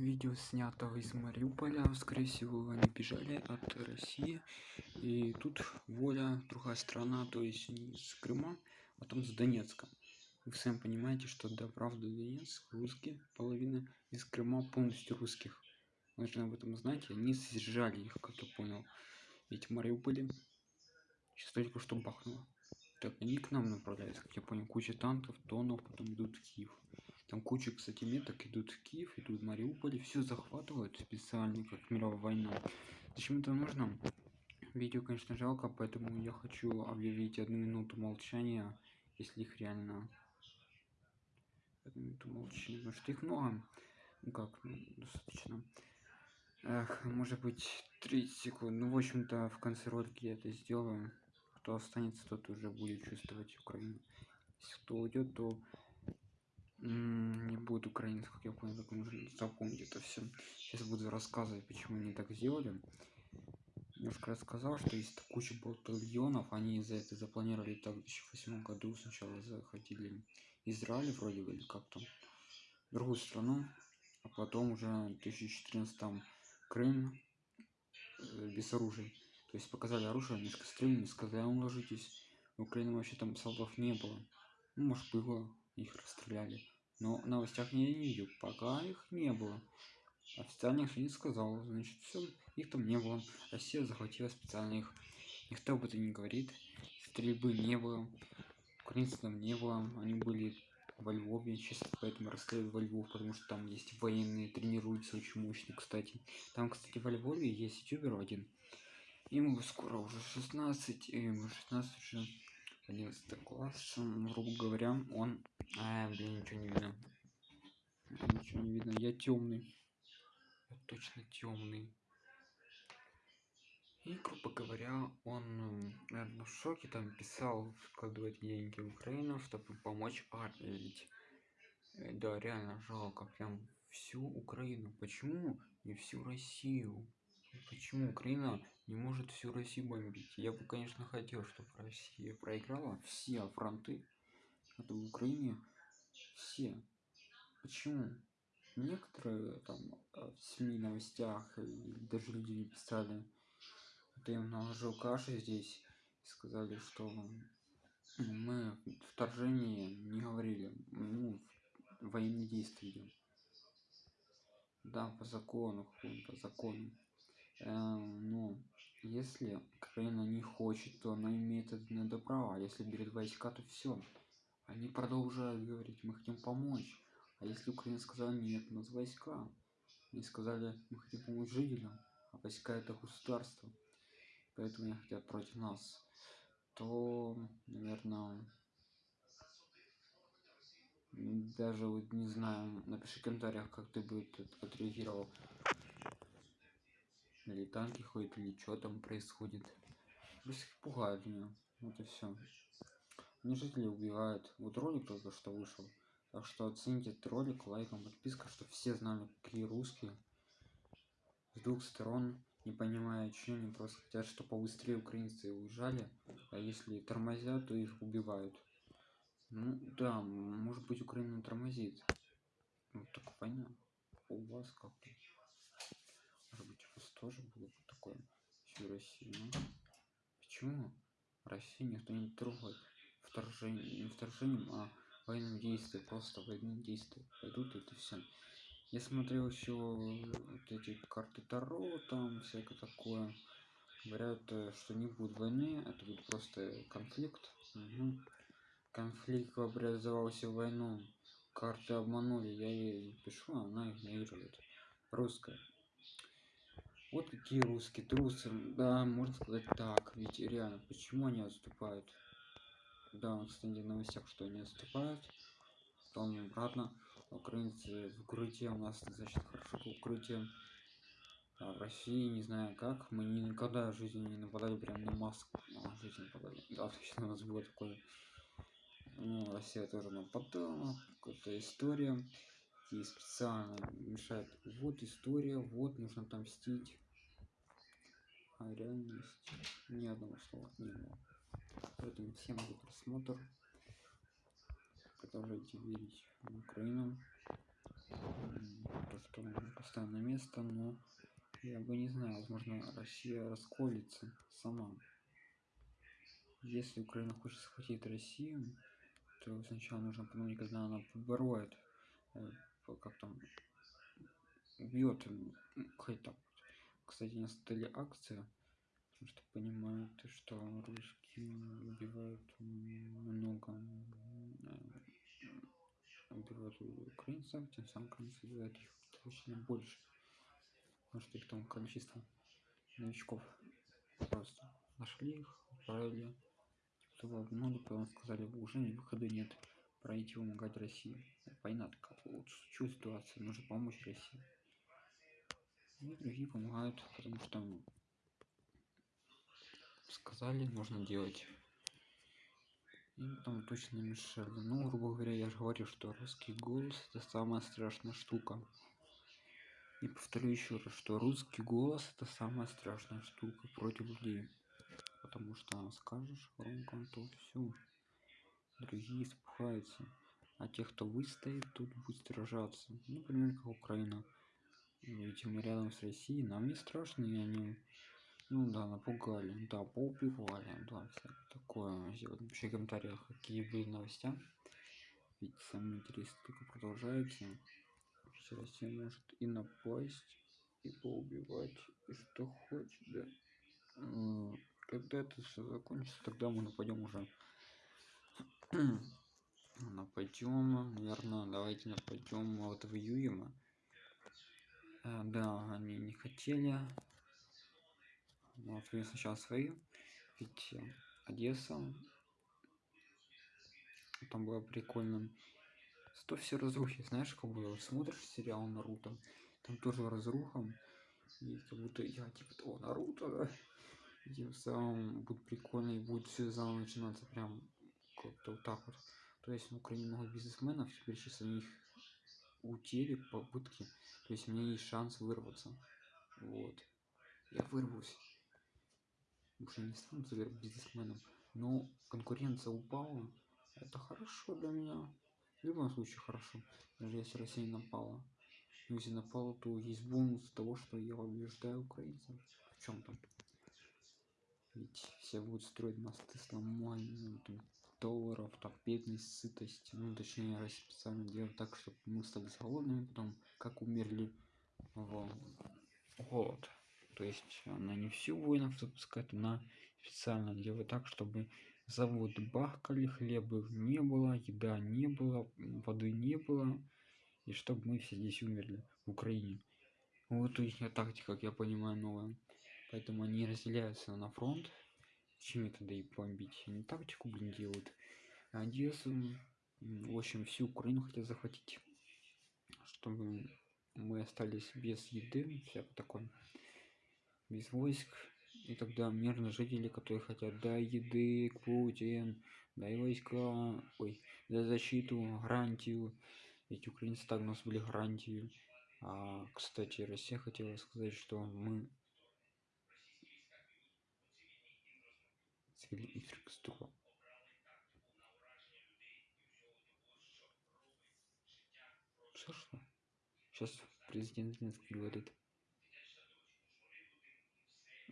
видео снято из мариуполя. Скорее всего они бежали от россии. И тут воля другая страна то есть не с крыма а там с донецка. Вы сами понимаете что да правда донецк русские половина из крыма полностью русских. Нужно об этом знать они сжали их как я понял. Ведь в мариуполе сейчас только что бахнуло. Так они к нам направляются как я понял куча танков тонов потом идут в киев там куча кстати меток. Идут в киев идут в мариуполе все захватывают специально как мировая война. Зачем это нужно? Видео конечно жалко поэтому я хочу объявить одну минуту молчания если их реально одну минуту молчания потому что их много. Ну как ну, достаточно. Эх, может быть 30 секунд. Ну в общем-то в конце ролика я это сделаю. Кто останется тот уже будет чувствовать украину. Если кто уйдет то не будет украинцев как я понял так нужно запомнить это все сейчас буду рассказывать почему они так сделали. Немножко рассказал что есть куча батальонов они за это запланировали так в 2008 году сначала захватили израиль вроде бы или как там другую страну а потом уже в 2014 крым э, без оружия. То есть показали оружие немножко стрельнули сказали «А ложитесь в украине вообще там солдат не было. Ну может было их расстреляли. Но в новостях не видел пока их не было. Официально их не сказал значит все их там не было. Россия захватила специально их. Никто об этом не говорит. Стрельбы не было украинцев там не было. Они были во львове сейчас поэтому расстреливают во львов потому что там есть военные тренируются очень мощно кстати. Там кстати во львове есть ютубер один. Ему скоро уже 16 и ему 16 уже 11 класс грубо говоря он а, блин ничего не видно. Ничего не видно. Я темный. Я точно темный. И грубо говоря он наверное в шоке там писал вкладывать деньги в украину чтобы помочь армии. Ведь э, да реально жалко прям всю украину. Почему не всю россию почему украина не может всю россию бомбить? Я бы конечно хотел чтобы россия проиграла все фронты. Это в украине все. Почему? Некоторые там э, в сми новостях и даже люди писали. Это им наложил каши здесь и сказали что мы вторжение не говорили ну военные действия идем да по закону по закону Эм, ну, если Украина не хочет, то она имеет это на право. А если берет войска, то все. Они продолжают говорить, мы хотим помочь. А если Украина сказала нет, у нас войска. Они сказали, мы хотим помочь жителям, а войска это государство. Поэтому они хотят против нас. То, наверное, даже вот не знаю, напиши в комментариях, как ты бы отреагировал или танки ходят или что там происходит. Просто пугают меня. Вот и все мне жители убивают. Вот ролик только что вышел. Так что оцените этот ролик лайком подписка чтобы все знали какие русские. С двух сторон. Не понимая что они просто хотят чтобы побыстрее украинцы уезжали. А если тормозят то их убивают. Ну да может быть украина тормозит. Ну так понятно. У вас как-то может быть у вас тоже было бы такое всю россию ну, почему россию никто не трогает? Вторжение не вторжением а военным действием просто военные действия пойдут это все я смотрел еще вот эти карты таро там всякое такое. Говорят э, что не будет войны это будет просто конфликт. Угу. конфликт образовался в войну. Карты обманули я ей пишу она игнорирует. Русская вот какие русские трусы да можно сказать так ведь реально почему они отступают? Да кстати в новостях что они отступают потом обратно. Украинцы в укрытие у нас значит хорошо по укрытию а в россии не знаю как мы никогда в жизни не нападали прям на москву а, в жизни нападали. Да точно у нас было такое. Ну, россия тоже нападала какая-то история и специально мешает вот история вот нужно там мстить а реальность ни одного слова не было поэтому всем за просмотр. Продолжайте верить в украину. То что встанет на место, но я бы не знаю, возможно, Россия расколется сама. Если Украина хочет схватить Россию, то сначала нужно подумать, когда она побороет, э, как там, убьет, хоть так. Кстати, на столе акция, потому что понимают, что русские убивают много убивают украинцев, тем самым украинцы убивают их точно больше. Потому что их там количество новичков просто нашли их, отправили чтобы обманули, потом сказали, уже выхода нет, пройти помогать России. Война такая, лучше ситуация, нужно помочь России. И другие помогают, потому что сказали, нужно делать. И там точно мешали. Ну, грубо говоря, я же говорю, что русский голос это самая страшная штука. И повторю еще раз, что русский голос это самая страшная штука против людей. Потому что скажешь громко, то все. Другие испугаются. А те, кто выстоит, тут будет сражаться. Ну, например, как Украина. Ведь мы рядом с Россией, нам не страшно, и они ну да, напугали, да, поубивали, да, все такое. Сделать напиши в комментариях, какие были новости. Ведь самое интересное только продолжается. Россия может и напасть, и поубивать, и что хочет, да. Когда это все закончится, тогда мы нападем уже. Нападем, наверное, давайте нападем вот в июне. А, да, они не хотели, вот вы сначала свои ведь э, одесса. Там было прикольно. Сто все разрухи знаешь как было? Смотришь сериал наруто там тоже разруха. И как будто я типа того наруто! Да? и тем самым будет прикольно и будет все заново начинаться прям как-то вот так вот. То есть в украине много бизнесменов теперь сейчас они их утели попытки. То есть у меня есть шанс вырваться. Вот. Я вырвусь. Уже не стану бизнесменом но конкуренция упала. Это хорошо для меня. В любом случае хорошо. Даже если россия напала. Но если напала то есть бонус того что я убеждаю украинцев. В чем там ведь все будут строить мосты с нормальным долларов так бедность сытость ну точнее раз специально делать так чтобы мы стали голодными потом как умерли. В голод то есть она не всю воинов запускает она специально делает так чтобы заводы бахкали хлеба не было еда не было воды не было и чтобы мы все здесь умерли в украине. Вот их тактика как я понимаю новая. Поэтому они разделяются на фронт чем тогда и бомбить. Они тактику блин делают. Одессу в общем всю украину хотят захватить. Чтобы мы остались без еды всякое такое без войск. И тогда мирные жители которые хотят дай еды путин дай войска ой за защиту гарантию. Ведь украинцы так у нас были гарантию а, кстати россия хотела сказать что мы инфраструктуру что что? Сейчас президент Зеленский говорит.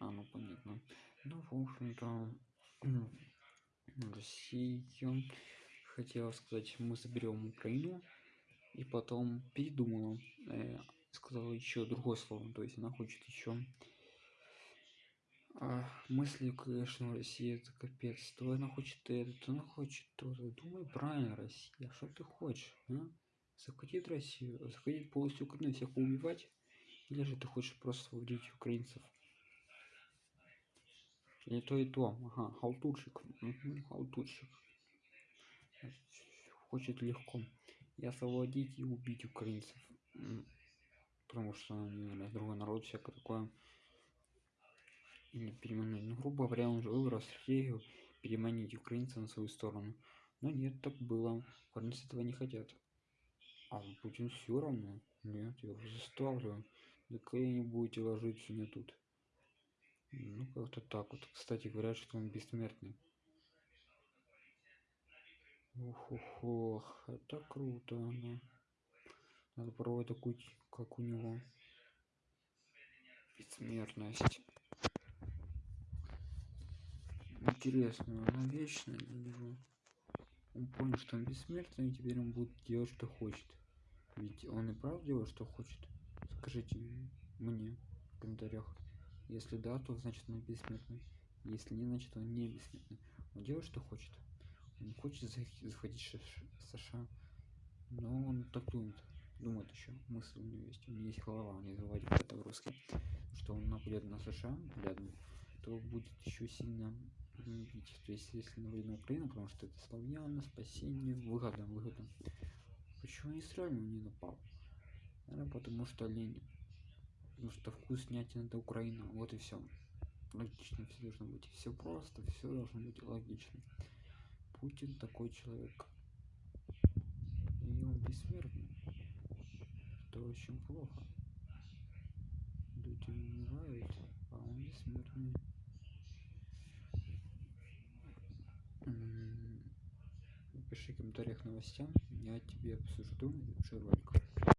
А, ну понятно. Ну, в общем-то, Россия хотела сказать, мы заберем Украину, и потом передумала, э, сказала еще другое слово, то есть она хочет еще а, мысли, конечно, Россия это капец, то она хочет это, то она хочет то, думай правильно, Россия, что ты хочешь, а? захватить Россию, захватить полностью Украину, всех убивать, или же ты хочешь просто освободить украинцев? и то и то. Ага халтурщик. Угу, халтурщик. Хочет легко. И освободить и убить украинцев. Потому что они другой народ всякое такое или переманить ну грубо говоря он же выбрал стратегию переманить украинцев на свою сторону но нет так было украинцы этого не хотят а путин все равно нет я уже заставлю да какая не будете ложиться мне тут ну, как-то так вот. Кстати, говорят, что он бессмертный. Ух, ух, ох, это круто, да. Надо пробовать такую, как у него. бессмертность. Интересно, она вечная для него? Он понял, что он бессмертный, и теперь он будет делать, что хочет. Ведь он и правда делает, что хочет. Скажите мне в комментариях. Если да, то значит он бессмертный. Если не, значит он не бессмертный. Он делает, что хочет. Он хочет захватить США. Но он так думает. Думает еще. Мысль у него есть. У него есть голова, не забывайте это русский. Что он нападет на США, рядом, то будет еще сильно бить. То есть если нападет на Украину, потому что это славяно, спасение, выгода, выгода. Почему не сразу не напал? Наверное, потому что лень. Потому что вкуснятина это Украина. Вот и все. Логично все должно быть. Все просто, все должно быть логично. Путин такой человек. И он бессмертный. Это очень плохо. Люди умирают, а он бессмертный. Пиши в комментариях новостям, я тебе обсужду этот ролик.